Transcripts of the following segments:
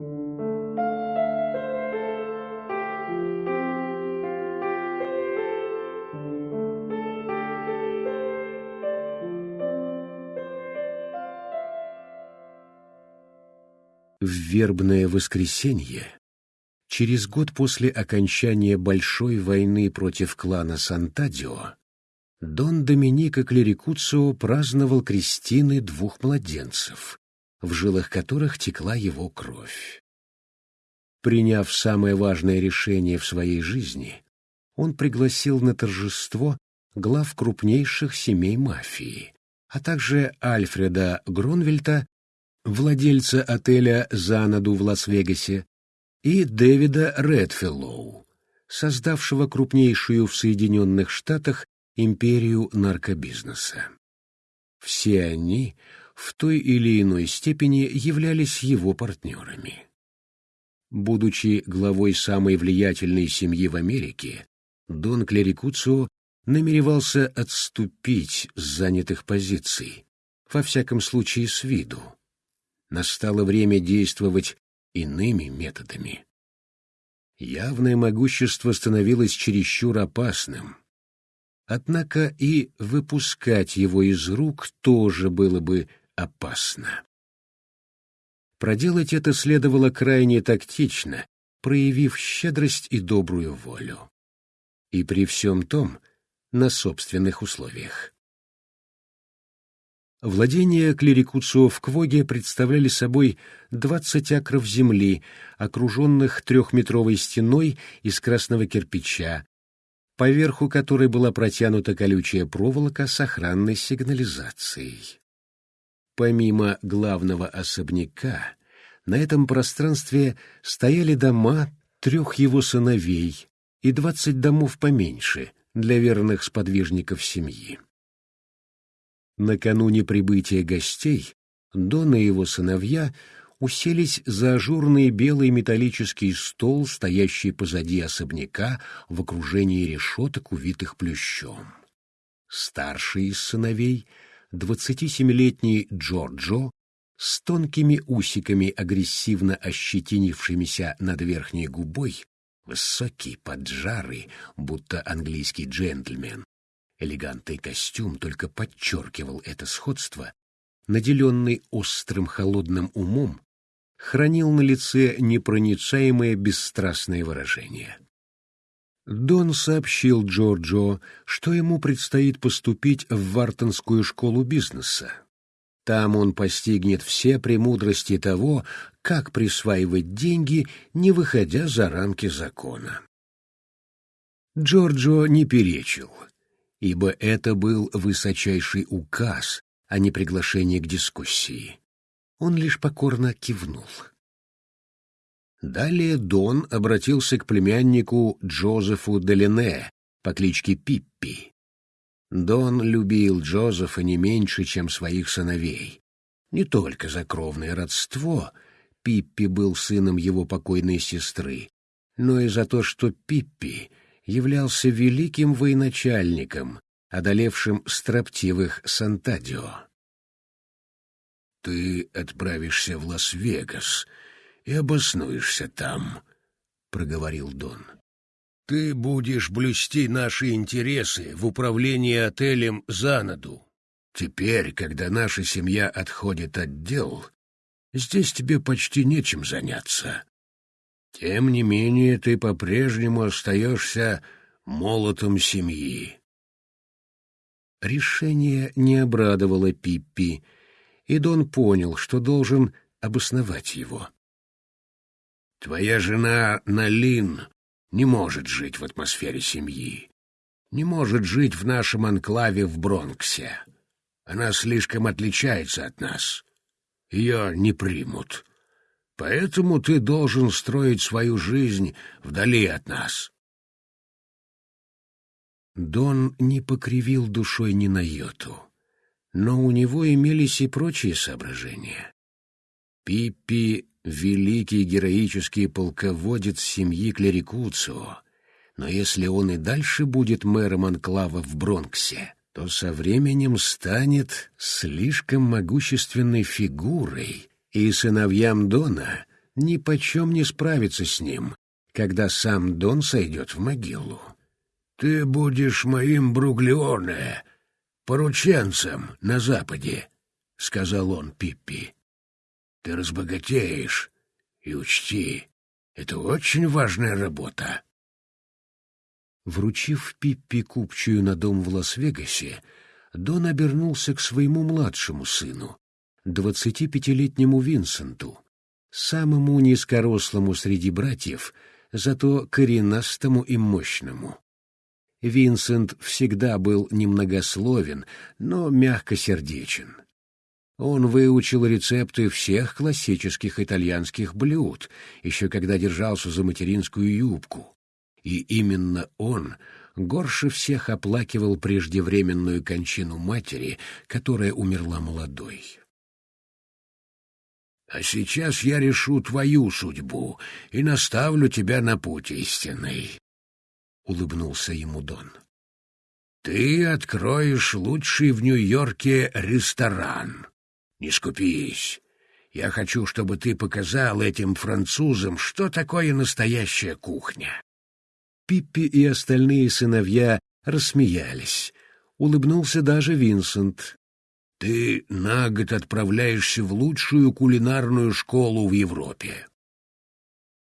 В вербное воскресенье, через год после окончания Большой войны против клана Сантадио, Дон Доминико Клерикуцио праздновал крестины двух младенцев, в жилах которых текла его кровь. Приняв самое важное решение в своей жизни, он пригласил на торжество глав крупнейших семей мафии, а также Альфреда Гронвельта владельца отеля «Занаду» в Лас-Вегасе, и Дэвида Редфеллоу, создавшего крупнейшую в Соединенных Штатах империю наркобизнеса. Все они в той или иной степени являлись его партнерами. Будучи главой самой влиятельной семьи в Америке, Дон Клерикуцио намеревался отступить с занятых позиций, во всяком случае с виду, настало время действовать иными методами. Явное могущество становилось чересчур опасным. Однако и выпускать его из рук тоже было бы опасно. Проделать это следовало крайне тактично, проявив щедрость и добрую волю. И при всем том на собственных условиях. Владения клерикуцио в Квоге представляли собой двадцать акров земли, окруженных трехметровой стеной из красного кирпича, поверху которой была протянута колючая проволока с охранной сигнализацией. Помимо главного особняка, на этом пространстве стояли дома трех его сыновей и двадцать домов поменьше для верных сподвижников семьи. Накануне прибытия гостей Дон и его сыновья уселись за ажурный белый металлический стол, стоящий позади особняка в окружении решеток, увитых плющом. Старший из сыновей, двадцатисемилетний Джорджо, с тонкими усиками, агрессивно ощетинившимися над верхней губой, высокий, поджарый, будто английский джентльмен, Элегантный костюм только подчеркивал это сходство, наделенный острым холодным умом, хранил на лице непроницаемое бесстрастное выражение. Дон сообщил Джорджо, что ему предстоит поступить в Вартонскую школу бизнеса. Там он постигнет все премудрости того, как присваивать деньги, не выходя за рамки закона. Джорджо не перечил — ибо это был высочайший указ, а не приглашение к дискуссии. Он лишь покорно кивнул. Далее Дон обратился к племяннику Джозефу Делине по кличке Пиппи. Дон любил Джозефа не меньше, чем своих сыновей. Не только за кровное родство, Пиппи был сыном его покойной сестры, но и за то, что Пиппи являлся великим военачальником, одолевшим строптивых Сантадио. «Ты отправишься в Лас-Вегас и обоснуешься там», — проговорил Дон. «Ты будешь блюсти наши интересы в управлении отелем «Занаду». Теперь, когда наша семья отходит от дел, здесь тебе почти нечем заняться. Тем не менее, ты по-прежнему остаешься молотом семьи. Решение не обрадовало Пиппи, и Дон понял, что должен обосновать его. «Твоя жена Налин не может жить в атмосфере семьи, не может жить в нашем анклаве в Бронксе. Она слишком отличается от нас. Ее не примут. Поэтому ты должен строить свою жизнь вдали от нас. Дон не покривил душой ни на йоту, но у него имелись и прочие соображения. Пиппи — великий героический полководец семьи Клерикуцио, но если он и дальше будет мэром анклава в Бронксе, то со временем станет слишком могущественной фигурой, и сыновьям Дона ни почем не справиться с ним, когда сам Дон сойдет в могилу. «Ты будешь моим Бруглеоне, порученцем на Западе», — сказал он Пиппи. «Ты разбогатеешь, и учти, это очень важная работа». Вручив Пиппи купчую на дом в Лас-Вегасе, Дон обернулся к своему младшему сыну, двадцатипятилетнему Винсенту, самому низкорослому среди братьев, зато коренастому и мощному. Винсент всегда был немногословен, но мягкосердечен. Он выучил рецепты всех классических итальянских блюд, еще когда держался за материнскую юбку. И именно он горше всех оплакивал преждевременную кончину матери, которая умерла молодой. «А сейчас я решу твою судьбу и наставлю тебя на путь истинный», — улыбнулся ему Дон. «Ты откроешь лучший в Нью-Йорке ресторан. Не скупись. Я хочу, чтобы ты показал этим французам, что такое настоящая кухня. Пиппи и остальные сыновья рассмеялись. Улыбнулся даже Винсент. «Ты на год отправляешься в лучшую кулинарную школу в Европе».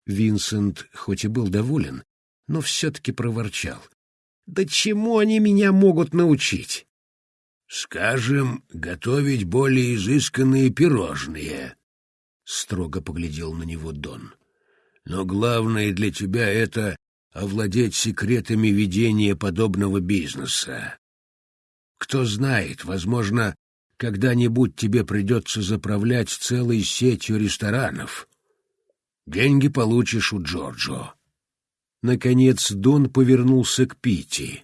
Винсент хоть и был доволен, но все-таки проворчал. «Да чему они меня могут научить?» «Скажем, готовить более изысканные пирожные», — строго поглядел на него Дон. «Но главное для тебя — это овладеть секретами ведения подобного бизнеса. Кто знает, возможно, когда-нибудь тебе придется заправлять целой сетью ресторанов. Деньги получишь у Джорджо. Наконец Дон повернулся к Пити,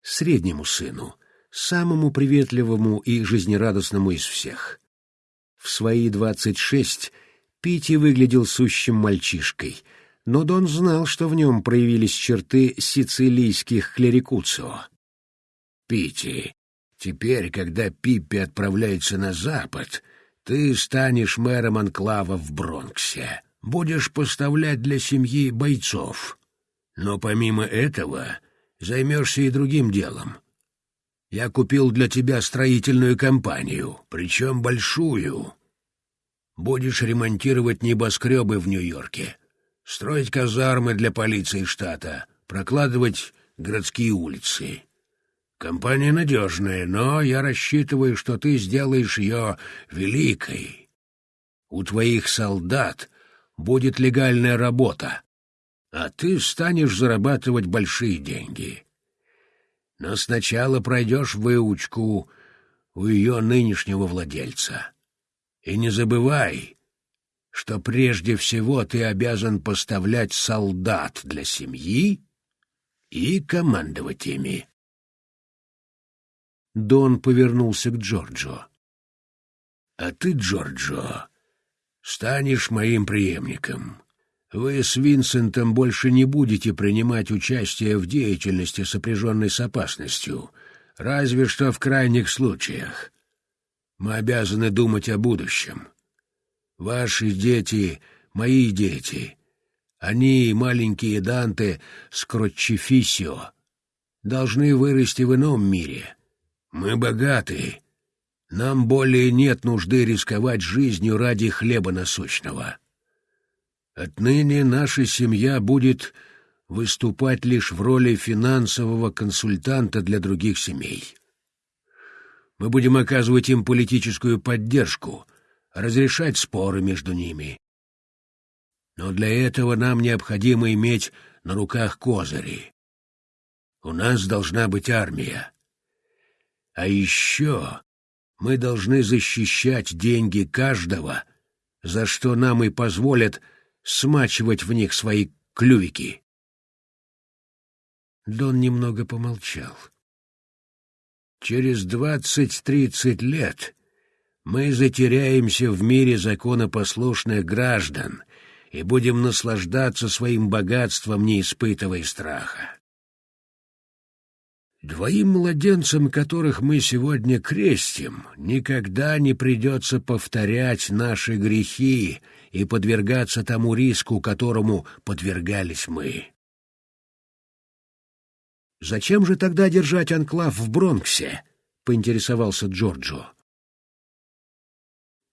среднему сыну, самому приветливому и жизнерадостному из всех. В свои двадцать шесть Пити выглядел сущим мальчишкой — но Дон знал, что в нем проявились черты сицилийских клерикуцио. «Пити, теперь, когда Пиппи отправляется на запад, ты станешь мэром анклава в Бронксе, будешь поставлять для семьи бойцов. Но помимо этого займешься и другим делом. Я купил для тебя строительную компанию, причем большую. Будешь ремонтировать небоскребы в Нью-Йорке» строить казармы для полиции штата, прокладывать городские улицы. Компания надежная, но я рассчитываю, что ты сделаешь ее великой. У твоих солдат будет легальная работа, а ты станешь зарабатывать большие деньги. Но сначала пройдешь выучку у ее нынешнего владельца. И не забывай, что прежде всего ты обязан поставлять солдат для семьи и командовать ими. Дон повернулся к Джорджо. «А ты, Джорджо, станешь моим преемником. Вы с Винсентом больше не будете принимать участие в деятельности, сопряженной с опасностью, разве что в крайних случаях. Мы обязаны думать о будущем. Ваши дети — мои дети. Они, маленькие Данте Скротчефисио, должны вырасти в ином мире. Мы богаты. Нам более нет нужды рисковать жизнью ради хлеба насущного. Отныне наша семья будет выступать лишь в роли финансового консультанта для других семей. Мы будем оказывать им политическую поддержку, разрешать споры между ними. Но для этого нам необходимо иметь на руках козыри. У нас должна быть армия. А еще мы должны защищать деньги каждого, за что нам и позволят смачивать в них свои клювики. Дон немного помолчал. Через двадцать-тридцать лет мы затеряемся в мире законопослушных граждан и будем наслаждаться своим богатством, не испытывая страха. Двоим младенцам, которых мы сегодня крестим, никогда не придется повторять наши грехи и подвергаться тому риску, которому подвергались мы. «Зачем же тогда держать анклав в Бронксе?» — поинтересовался Джорджо.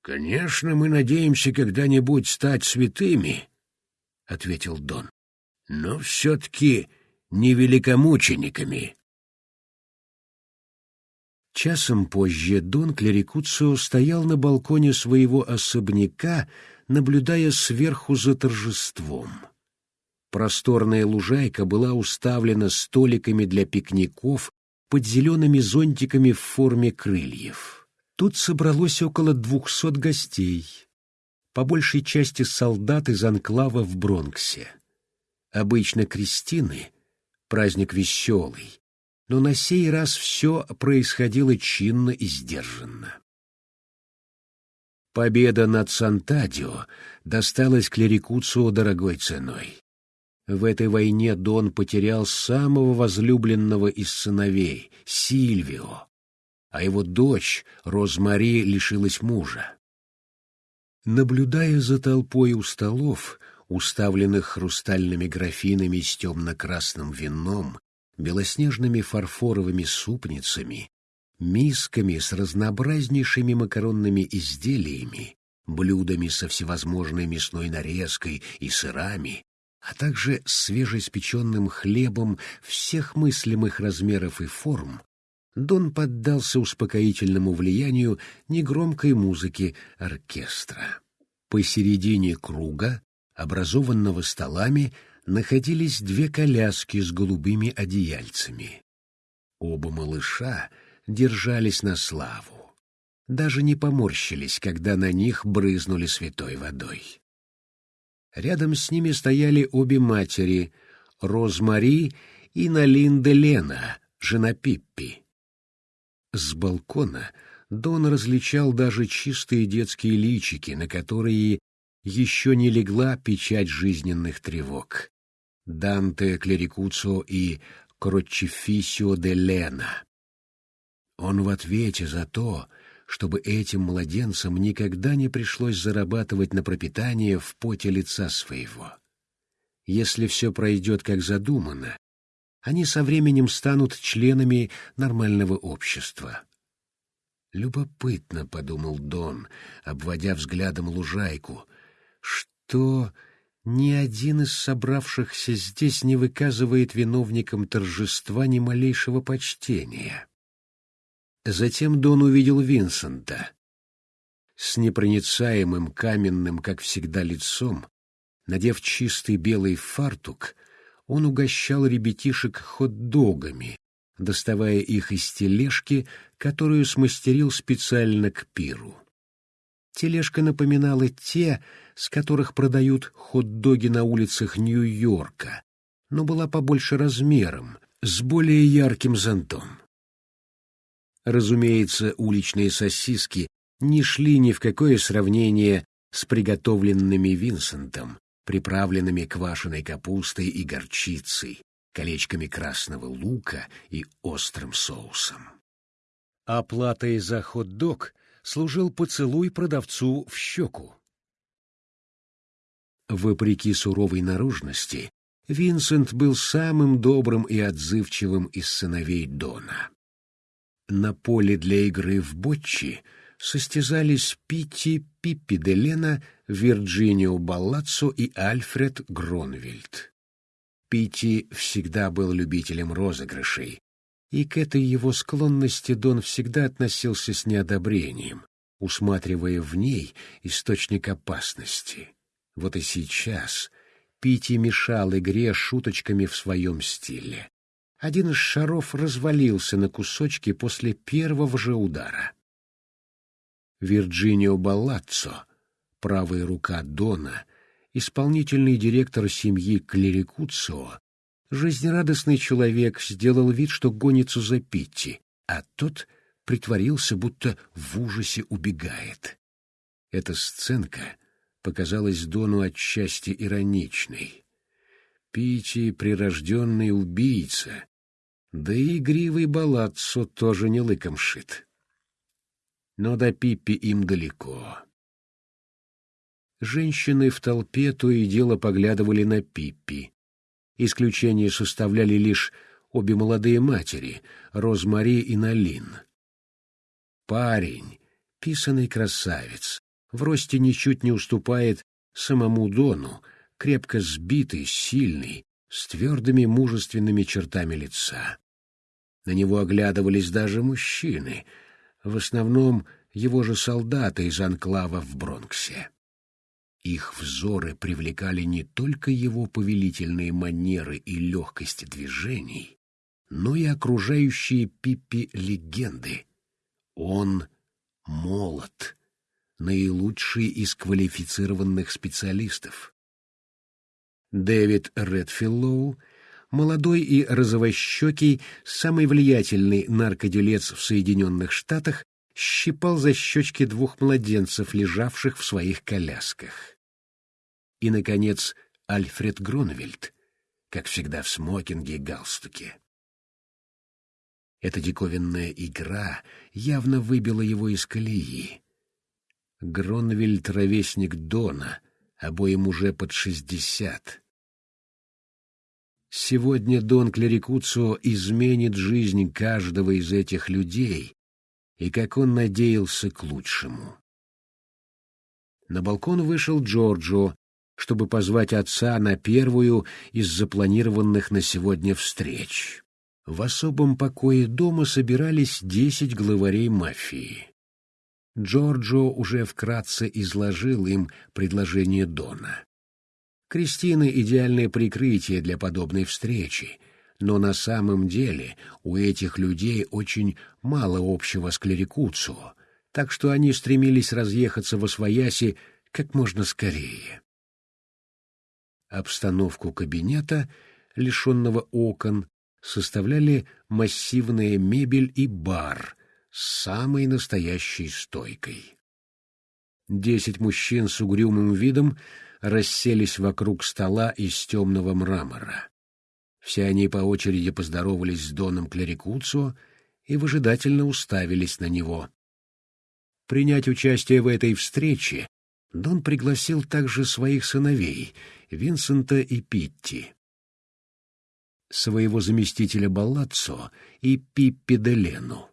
«Конечно, мы надеемся когда-нибудь стать святыми», — ответил Дон. «Но все-таки не великомучениками». Часом позже Дон Клерикуцио стоял на балконе своего особняка, наблюдая сверху за торжеством. Просторная лужайка была уставлена столиками для пикников под зелеными зонтиками в форме крыльев. Тут собралось около двухсот гостей, по большей части солдат из анклава в Бронксе. Обычно крестины, праздник веселый, но на сей раз все происходило чинно и сдержанно. Победа над Сантадио досталась клерикуцу дорогой ценой. В этой войне Дон потерял самого возлюбленного из сыновей, Сильвио, а его дочь, Розмари, лишилась мужа. Наблюдая за толпой у столов, уставленных хрустальными графинами с темно-красным вином, белоснежными фарфоровыми супницами, мисками с разнообразнейшими макаронными изделиями, блюдами со всевозможной мясной нарезкой и сырами, а также свежеиспеченным хлебом всех мыслимых размеров и форм, Дон поддался успокоительному влиянию негромкой музыки оркестра. Посередине круга, образованного столами, находились две коляски с голубыми одеяльцами. Оба малыша держались на славу. Даже не поморщились, когда на них брызнули святой водой. Рядом с ними стояли обе матери, Розмари и Налинда Лена, жена Пиппи. С балкона Дон различал даже чистые детские личики, на которые еще не легла печать жизненных тревог. Данте Клерикуцо и Крочефисио де Лена. Он в ответе за то, чтобы этим младенцам никогда не пришлось зарабатывать на пропитание в поте лица своего. Если все пройдет как задумано, они со временем станут членами нормального общества. «Любопытно», — подумал Дон, обводя взглядом лужайку, — «что ни один из собравшихся здесь не выказывает виновникам торжества ни малейшего почтения». Затем Дон увидел Винсента. С непроницаемым каменным, как всегда, лицом, надев чистый белый фартук, он угощал ребятишек хот-догами, доставая их из тележки, которую смастерил специально к пиру. Тележка напоминала те, с которых продают хот-доги на улицах Нью-Йорка, но была побольше размером, с более ярким зонтом. Разумеется, уличные сосиски не шли ни в какое сравнение с приготовленными Винсентом, приправленными квашеной капустой и горчицей, колечками красного лука и острым соусом. Оплатой за хот-дог служил поцелуй продавцу в щеку. Вопреки суровой наружности, Винсент был самым добрым и отзывчивым из сыновей Дона. На поле для игры в ботчи состязались Питти Пиппи де Вирджинио Баллаццо и Альфред Гронвельд. Питти всегда был любителем розыгрышей, и к этой его склонности Дон всегда относился с неодобрением, усматривая в ней источник опасности. Вот и сейчас Питти мешал игре шуточками в своем стиле один из шаров развалился на кусочки после первого же удара. Вирджинио Баллаццо, правая рука Дона, исполнительный директор семьи Клерикуцио, жизнерадостный человек, сделал вид, что гонится за Питти, а тот притворился, будто в ужасе убегает. Эта сценка показалась Дону отчасти ироничной. Питти — прирожденный убийца, да и игривый балаццо тоже не лыком шит. Но до Пиппи им далеко. Женщины в толпе то и дело поглядывали на Пиппи. Исключение составляли лишь обе молодые матери, Розмари и Налин. Парень, писанный красавец, в росте ничуть не уступает самому Дону, крепко сбитый, сильный, с твердыми мужественными чертами лица. На него оглядывались даже мужчины, в основном его же солдаты из анклава в Бронксе. Их взоры привлекали не только его повелительные манеры и легкость движений, но и окружающие Пиппи легенды. Он молод, наилучший из квалифицированных специалистов. Дэвид Редфиллоу, молодой и розовощекий, самый влиятельный наркоделец в Соединенных Штатах, щипал за щечки двух младенцев, лежавших в своих колясках. И, наконец, Альфред Гронвельд, как всегда в смокинге и галстуке. Эта диковинная игра явно выбила его из колеи. Гронвельд — ровесник Дона, обоим уже под шестьдесят. Сегодня Дон Клерикуцо изменит жизнь каждого из этих людей, и как он надеялся к лучшему. На балкон вышел Джорджо, чтобы позвать отца на первую из запланированных на сегодня встреч. В особом покое дома собирались десять главарей мафии. Джорджо уже вкратце изложил им предложение Дона. Кристина — идеальное прикрытие для подобной встречи — но на самом деле у этих людей очень мало общего с клерикуцио, так что они стремились разъехаться во свояси как можно скорее. Обстановку кабинета, лишенного окон, составляли массивная мебель и бар самой настоящей стойкой. Десять мужчин с угрюмым видом расселись вокруг стола из темного мрамора. Все они по очереди поздоровались с Доном Клерикуцо и выжидательно уставились на него. Принять участие в этой встрече Дон пригласил также своих сыновей, Винсента и Питти, своего заместителя Баллаццо и Пиппи де Лену.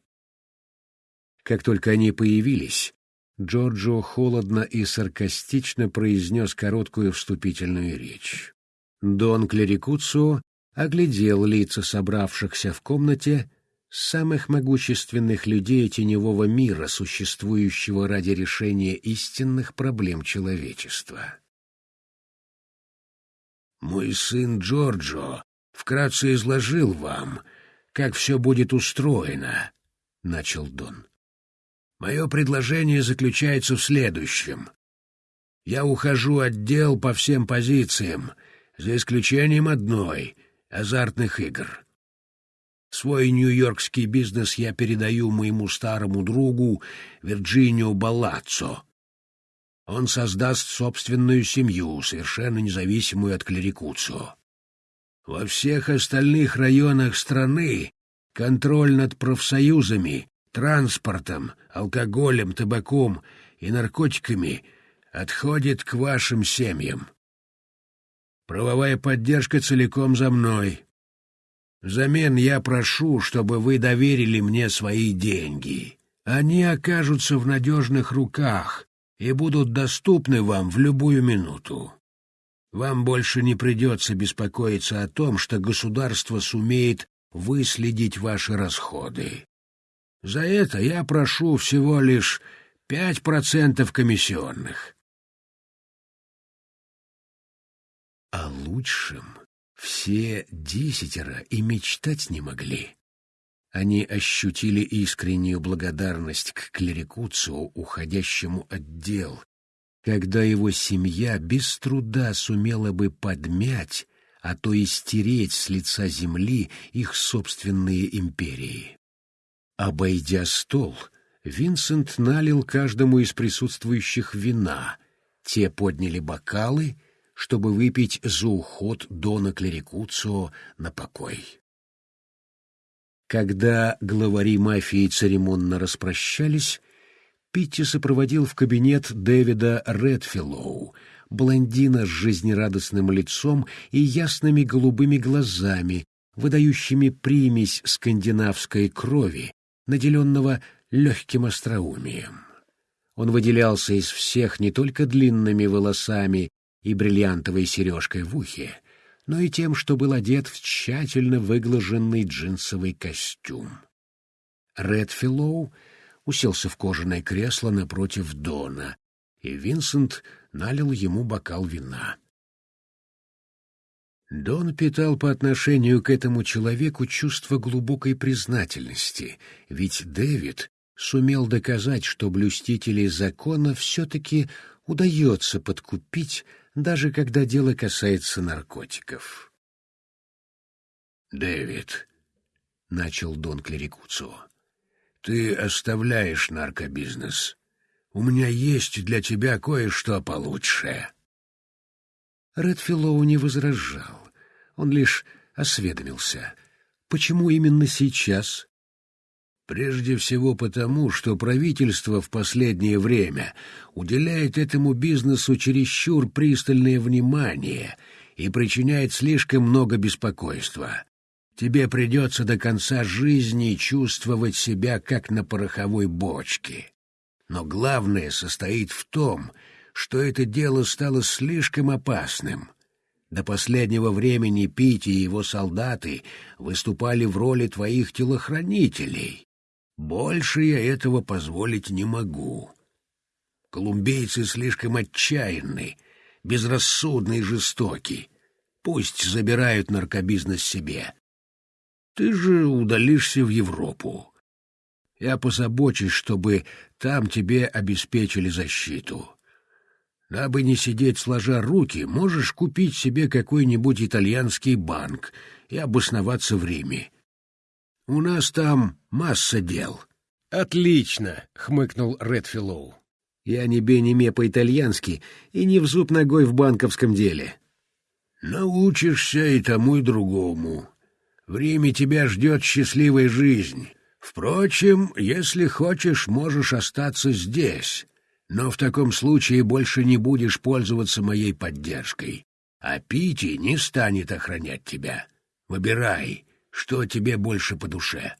Как только они появились, Джорджо холодно и саркастично произнес короткую вступительную речь. Дон Клерикуцо оглядел лица собравшихся в комнате самых могущественных людей теневого мира, существующего ради решения истинных проблем человечества. «Мой сын Джорджо вкратце изложил вам, как все будет устроено», — начал Дон. «Мое предложение заключается в следующем. Я ухожу от дел по всем позициям, за исключением одной — азартных игр. Свой нью-йоркский бизнес я передаю моему старому другу Вирджинио Баллаццо. Он создаст собственную семью, совершенно независимую от клерикуцио. Во всех остальных районах страны контроль над профсоюзами, транспортом, алкоголем, табаком и наркотиками отходит к вашим семьям. Правовая поддержка целиком за мной. Взамен я прошу, чтобы вы доверили мне свои деньги. Они окажутся в надежных руках и будут доступны вам в любую минуту. Вам больше не придется беспокоиться о том, что государство сумеет выследить ваши расходы. За это я прошу всего лишь пять процентов комиссионных. О лучшем все десятеро и мечтать не могли. Они ощутили искреннюю благодарность к клерикуцу, уходящему от дел, когда его семья без труда сумела бы подмять, а то и стереть с лица земли их собственные империи. Обойдя стол, Винсент налил каждому из присутствующих вина, те подняли бокалы — чтобы выпить за уход Дона Клерикуцио на покой. Когда главари мафии церемонно распрощались, Питти сопроводил в кабинет Дэвида Редфиллоу, блондина с жизнерадостным лицом и ясными голубыми глазами, выдающими примесь скандинавской крови, наделенного легким остроумием. Он выделялся из всех не только длинными волосами и бриллиантовой сережкой в ухе, но и тем, что был одет в тщательно выглаженный джинсовый костюм. Редфиллоу уселся в кожаное кресло напротив Дона, и Винсент налил ему бокал вина. Дон питал по отношению к этому человеку чувство глубокой признательности, ведь Дэвид сумел доказать, что блюстителей закона все-таки удается подкупить, даже когда дело касается наркотиков. «Дэвид», — начал Дон Клерикуцу, — «ты оставляешь наркобизнес. У меня есть для тебя кое-что получше». Редфиллоу не возражал. Он лишь осведомился. Почему именно сейчас? Прежде всего потому, что правительство в последнее время уделяет этому бизнесу чересчур пристальное внимание и причиняет слишком много беспокойства. Тебе придется до конца жизни чувствовать себя как на пороховой бочке. Но главное состоит в том, что это дело стало слишком опасным. До последнего времени Пити и его солдаты выступали в роли твоих телохранителей. Больше я этого позволить не могу. Колумбийцы слишком отчаянны, безрассудны и жестоки. Пусть забирают наркобизнес себе. Ты же удалишься в Европу. Я позабочусь, чтобы там тебе обеспечили защиту. Дабы не сидеть сложа руки, можешь купить себе какой-нибудь итальянский банк и обосноваться в Риме. У нас там масса дел. — Отлично, — хмыкнул Редфиллоу. — Я не бе по-итальянски и не в зуб ногой в банковском деле. — Научишься и тому, и другому. В Риме тебя ждет счастливая жизнь. Впрочем, если хочешь, можешь остаться здесь, но в таком случае больше не будешь пользоваться моей поддержкой, а Пити не станет охранять тебя. Выбирай, что тебе больше по душе.